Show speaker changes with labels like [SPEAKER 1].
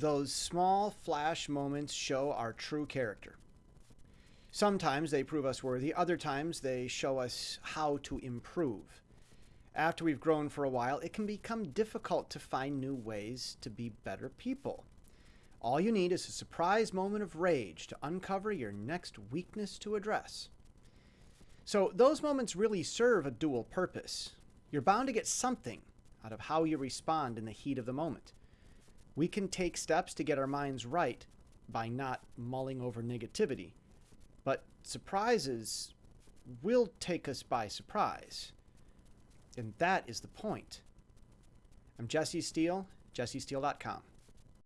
[SPEAKER 1] Those small flash moments show our true character. Sometimes they prove us worthy, other times they show us how to improve. After we've grown for a while, it can become difficult to find new ways to be better people. All you need is a surprise moment of rage to uncover your next weakness to address. So, those moments really serve a dual purpose. You're bound to get something out of how you respond in the heat of the moment. We can take steps to get our minds right by not mulling over negativity, but surprises will take us by surprise. And that is the point. I'm Jesse Steele, jessesteele.com.